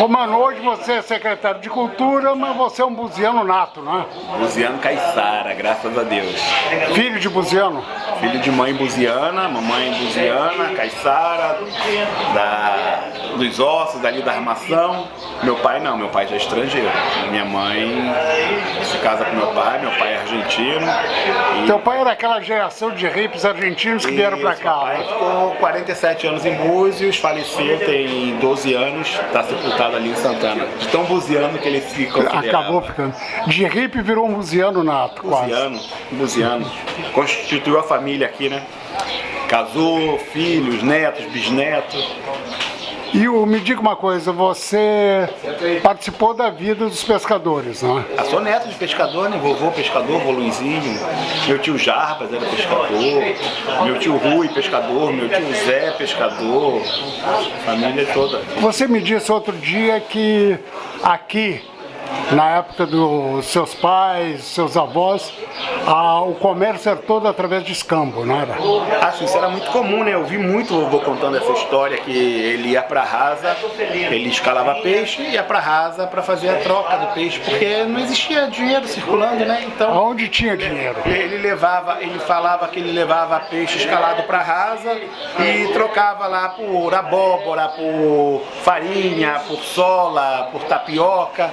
Ô mano, hoje você é secretário de Cultura, mas você é um buziano nato, né? Buziano Caiçara, graças a Deus. Filho de buziano? Filho de mãe buziana, mamãe buziana, Caiçara, da, dos ossos, dali da armação. Meu pai não, meu pai já é estrangeiro. Minha mãe se casa com meu pai, meu pai é argentino. Teu pai era aquela geração de hippies argentinos que vieram pra cá, pai né? ficou 47 anos em Búzios, faleceu tem 12 anos, está sepultado ali em Santana. De tão buziano que ele se considerava. Acabou ficando. De hippie virou um buziano nato, buziano, quase. Buziano. Constituiu a família aqui, né? Casou, filhos, netos, bisnetos. E o, me diga uma coisa, você participou da vida dos pescadores, não é? Eu sou neto de pescador, né? Vovô pescador, vô Luizinho. Meu tio Jarbas era pescador. Meu tio Rui pescador. Meu tio Zé pescador. Família toda. Você me disse outro dia que aqui na época dos seus pais, seus avós, a, o comércio era todo através de escambo, não era? Acho isso era muito comum, né? Eu vi muito o vovô contando essa história que ele ia pra rasa, ele escalava peixe e ia pra rasa pra fazer a troca do peixe, porque não existia dinheiro circulando, né? Então. Onde tinha dinheiro? Ele levava, ele falava que ele levava peixe escalado pra rasa e trocava lá por abóbora, por farinha, por sola, por tapioca.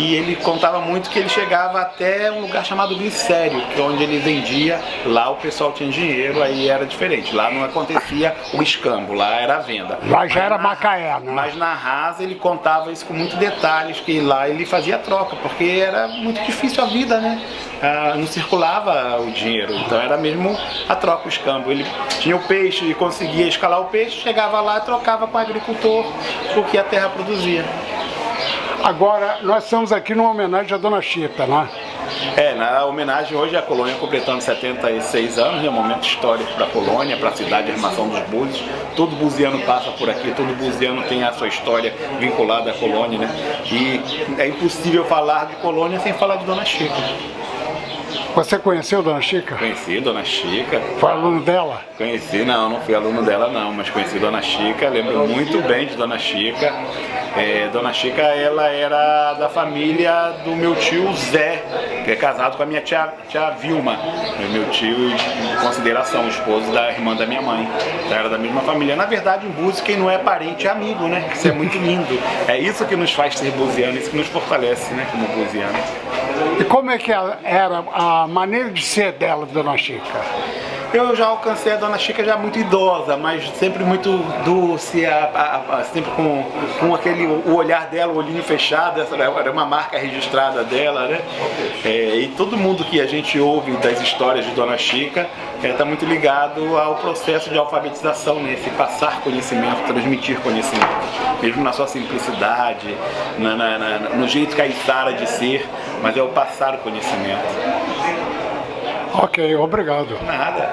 E ele contava muito que ele chegava até um lugar chamado glicério, que é onde ele vendia, lá o pessoal tinha dinheiro, aí era diferente. Lá não acontecia o escambo, lá era a venda. Lá já era Macaé, né? Mas na Rasa ele contava isso com muitos detalhes, que lá ele fazia troca, porque era muito difícil a vida, né? Ah, não circulava o dinheiro, então era mesmo a troca, o escambo. Ele tinha o peixe e conseguia escalar o peixe, chegava lá e trocava com o agricultor o que a terra produzia. Agora, nós estamos aqui numa homenagem à Dona Chita, né? É, na homenagem hoje a colônia completando 76 anos, é um momento histórico para a colônia, para a cidade de Armação dos Búzios. Todo buziano passa por aqui, todo buziano tem a sua história vinculada à colônia, né? E é impossível falar de colônia sem falar de Dona Chica. Você conheceu Dona Chica? Conheci Dona Chica. Foi aluno dela? Conheci, não, não fui aluno dela não, mas conheci Dona Chica, lembro muito bem de Dona Chica. É, Dona Chica, ela era da família do meu tio Zé, que é casado com a minha tia, tia Vilma, meu tio em consideração, esposo da irmã da minha mãe. Então era da mesma família. Na verdade, em Búzios, quem não é parente é amigo, né? Isso é muito lindo. É isso que nos faz ser buziano, isso que nos fortalece, né, como buziano. E como é que era a maneira de ser dela, Dona Chica? Eu já alcancei a Dona Chica já muito idosa, mas sempre muito doce, a, a, a, sempre com, com aquele, o olhar dela, o olhinho fechado, essa era uma marca registrada dela, né? É, e todo mundo que a gente ouve das histórias de Dona Chica está é, tá muito ligado ao processo de alfabetização, né? Esse passar conhecimento, transmitir conhecimento, mesmo na sua simplicidade, na, na, na, no jeito caiçara de ser, mas é o passar o conhecimento. Ok, obrigado. Nada.